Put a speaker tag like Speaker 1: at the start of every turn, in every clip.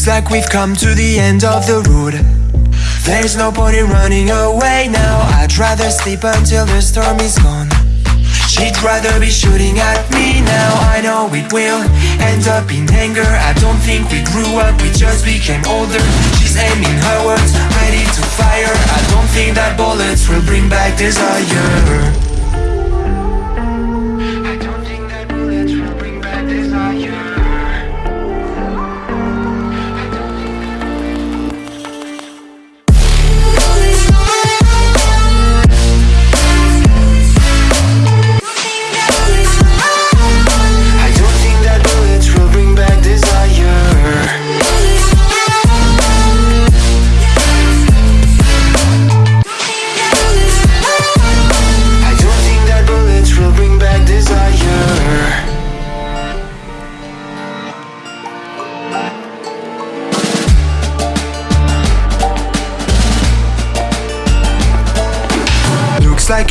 Speaker 1: Looks like we've come to the end of the road. There's no point in running away now. I'd rather sleep until the storm is gone. She'd rather be shooting at me now. I know it will end up in anger. I don't think we grew up, we just became older. She's aiming her words, ready to fire. I don't think that bullets will bring back desire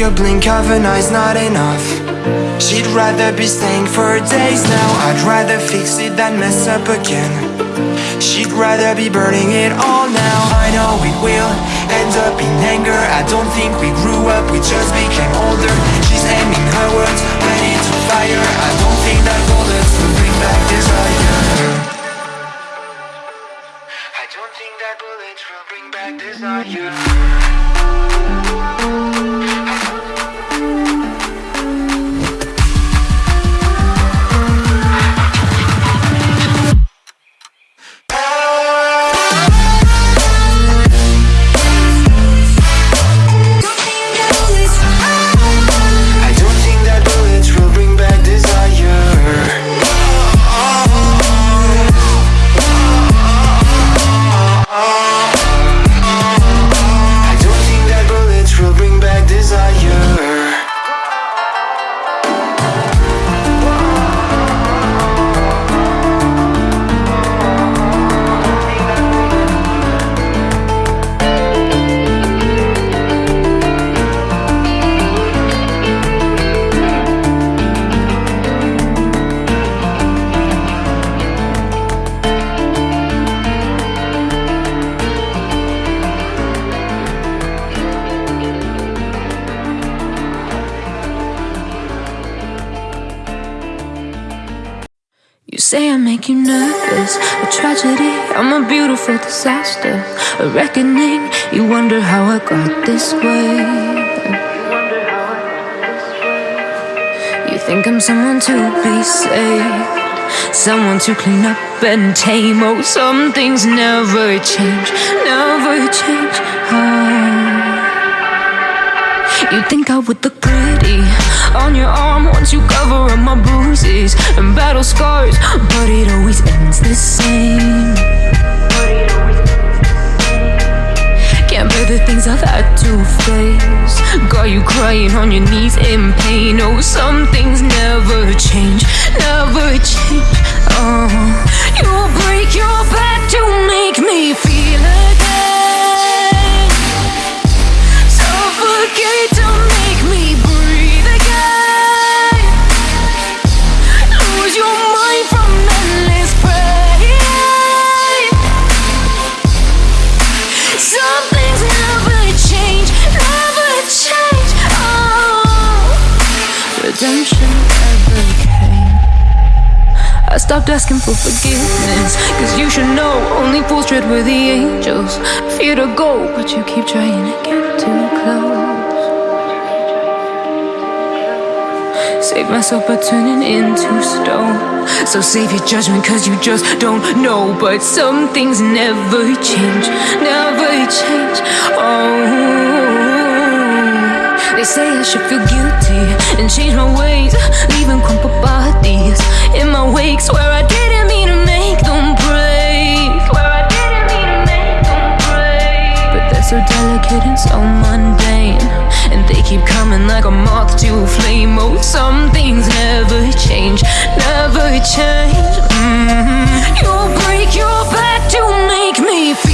Speaker 1: a blink of an eye's not enough. She'd rather be staying for days now. I'd rather fix it than mess up again. She'd rather be burning it all now. I know it will end up in anger. I don't think we grew up, we just became older. She's aiming her words, ready to fire. I don't think that bullets will bring back desire. I don't think that bullets will bring back desire
Speaker 2: tragedy, I'm a beautiful disaster. A reckoning, you wonder how I got this way. You think I'm someone to be saved. Someone to clean up and tame. Oh, some things never change, never change. Oh. You think I would look pretty on your arm once you cover up my bruises and battle scars, but it always ends the same. Can't bear the things I've had to face. Got you crying on your knees in pain. Oh, some things never change, never change. Oh, you break your back to make me feel again. Stopped asking for forgiveness. Cause you should know only fools tread where the angels fear to go. But you keep trying to get too close. Save myself by turning into stone. So save your judgment cause you just don't know. But some things never change, never change. Oh, they say I should feel guilty and change my ways, leaving crumpled bodies in my wake. Swear I didn't mean to make them break. Swear I didn't mean to make them break. But they're so delicate and so mundane, and they keep coming like a moth to a flame. Oh, some things never change, never change. Mhm. You'll break your back to make me feel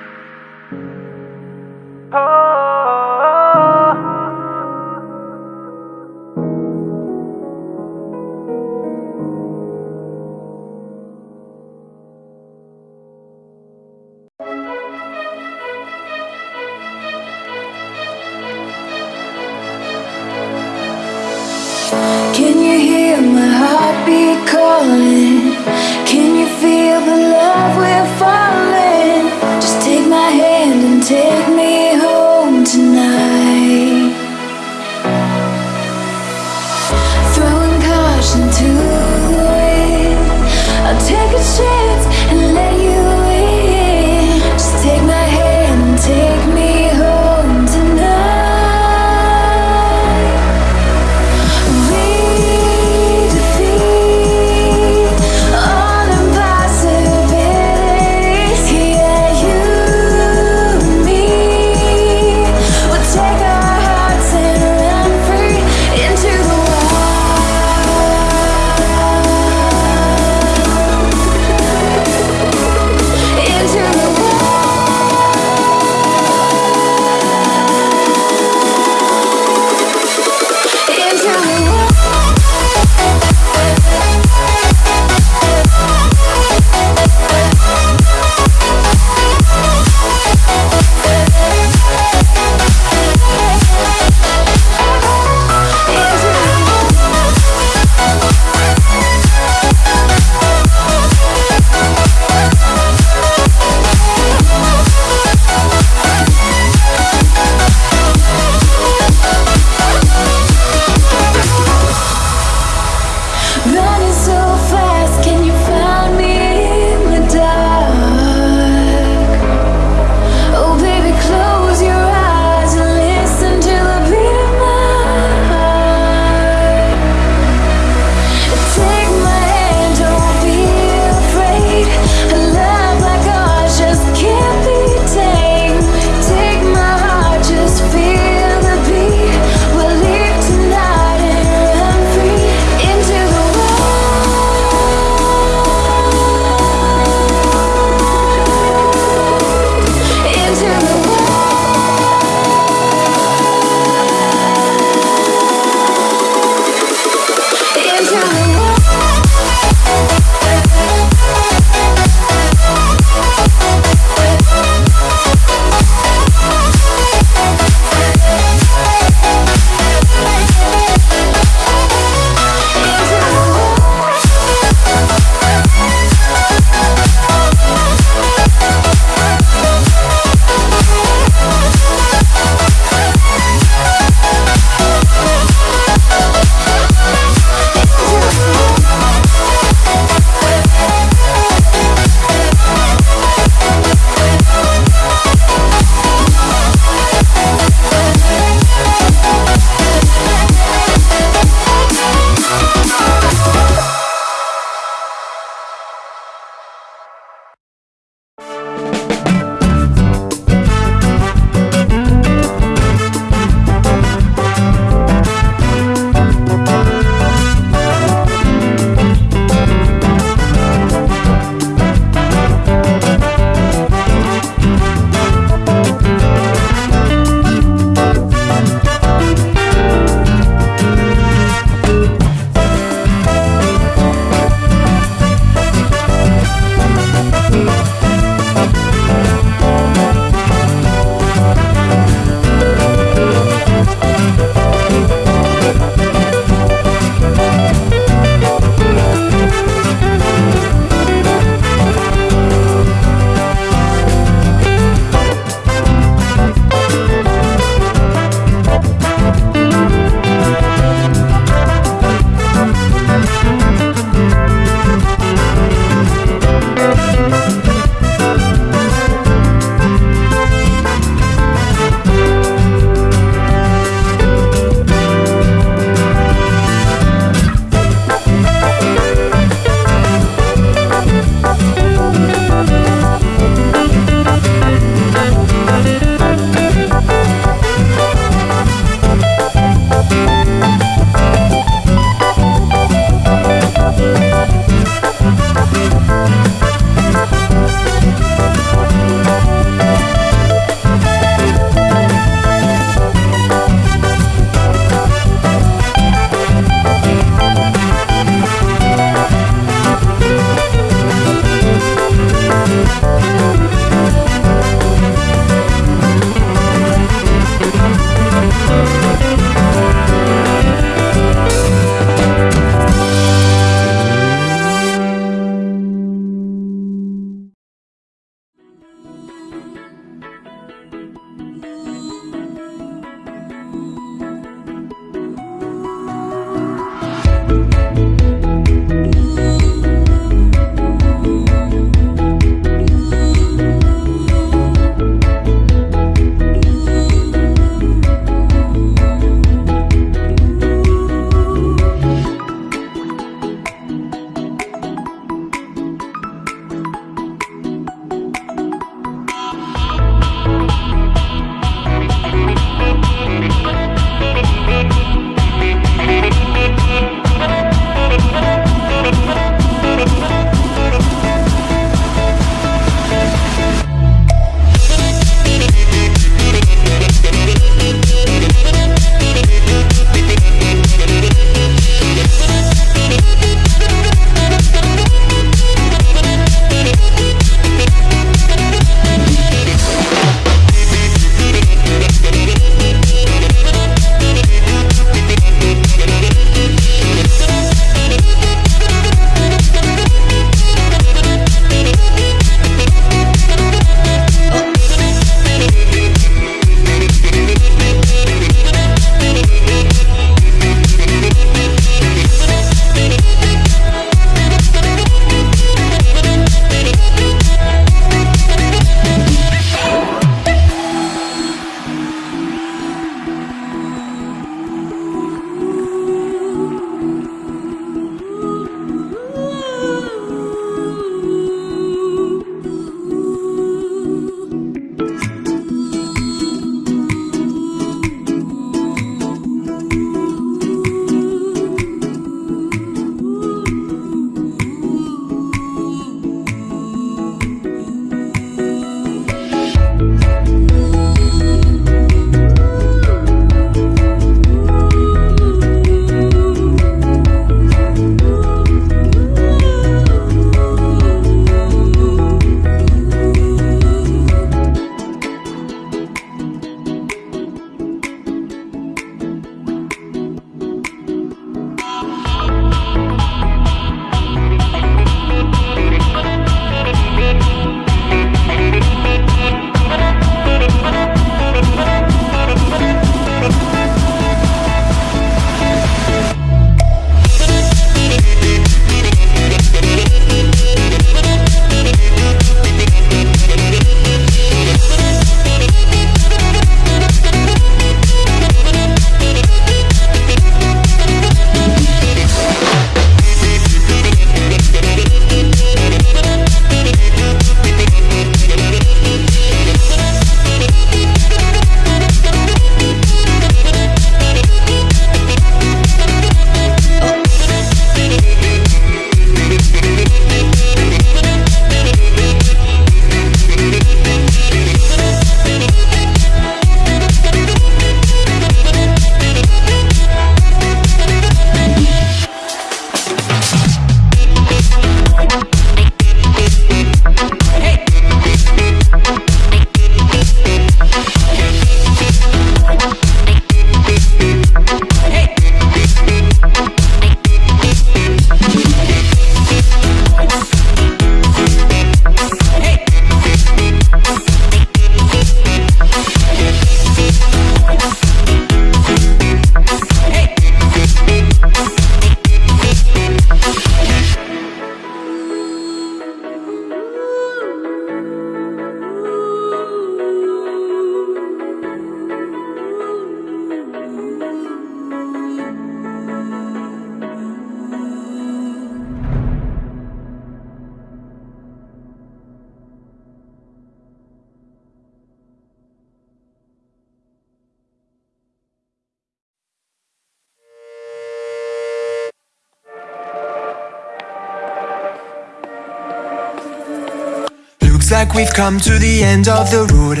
Speaker 1: Looks like we've come to the end of the road.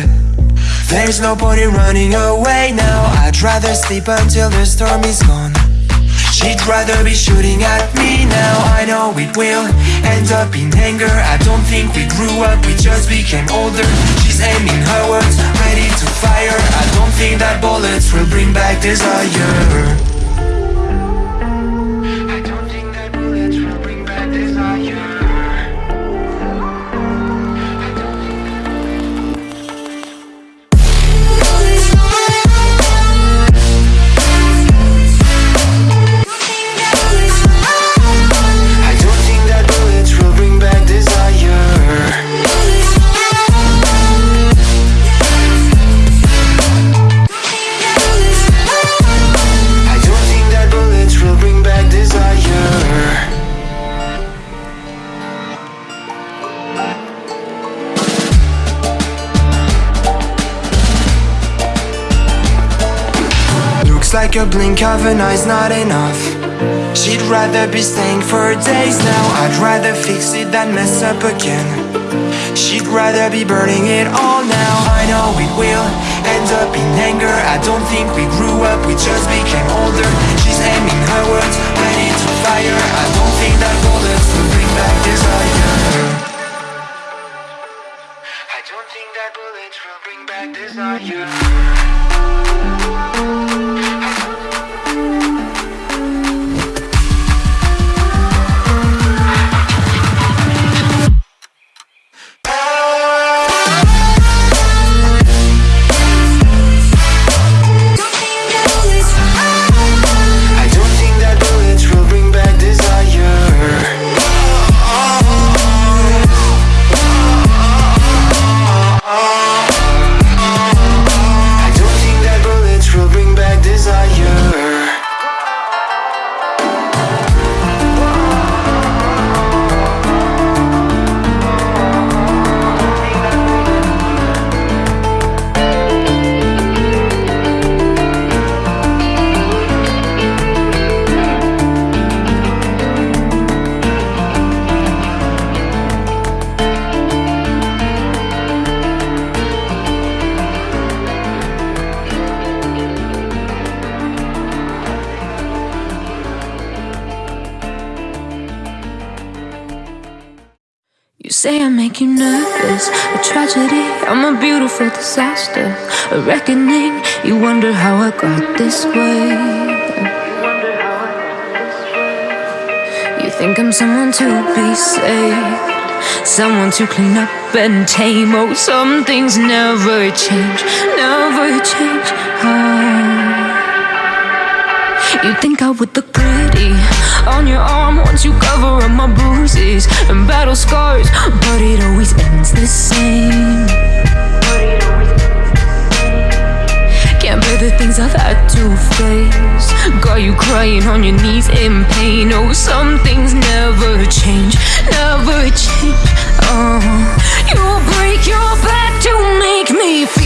Speaker 1: There's no point in running away now. I'd rather sleep until the storm is gone. She'd rather be shooting at me now. I know it will end up in anger. I don't think we grew up, we just became older. She's aiming her words, ready to fire. I don't think that bullets will bring back desire. A blink of an eye's not enough. She'd rather be staying for days now. I'd rather fix it than mess up again. She'd rather be burning it all now. I know it will end up in anger. I don't think we grew up, we just became older. She's aiming her words, ready to fire. I don't think that bullets will bring back desire. I don't think that bullets will bring back desire
Speaker 2: make you nervous. A tragedy, I'm a beautiful disaster. A reckoning, you wonder how I got this way. You think I'm someone to be saved, someone to clean up and tame. Oh, some things never change, never change. Oh. You think I would look pretty on your arm once you cover up my bruises and battle scars, but it always ends the same. Can't bear the things I've had to face. Got you crying on your knees in pain. Oh, some things never change, never change. Oh, you break your back to make me feel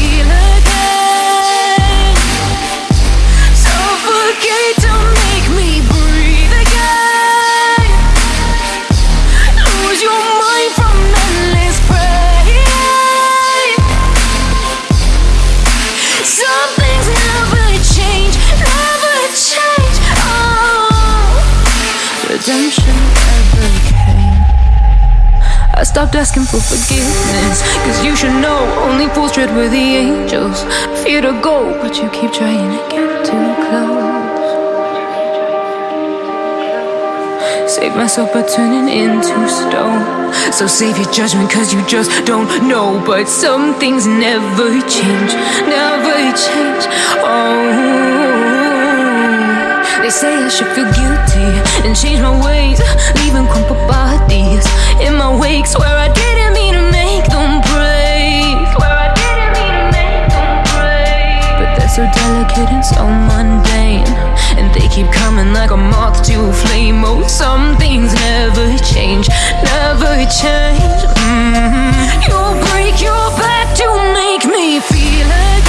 Speaker 2: stopped asking for forgiveness Cause you should know only fools tread with the angels. Fear to go but you keep trying to get too close. Save myself by turning into stone. So save your judgment cause you just don't know. But some things never change, never change. Oh they say I should feel guilty and change my ways Leaving crumpled bodies in my wake Swear I didn't mean to make them break. Swear I didn't mean to make them break. But they're so delicate and so mundane And they keep coming like a moth to a flame. Oh, some things never change, never change. Mm -hmm. You'll break your back to make me feel again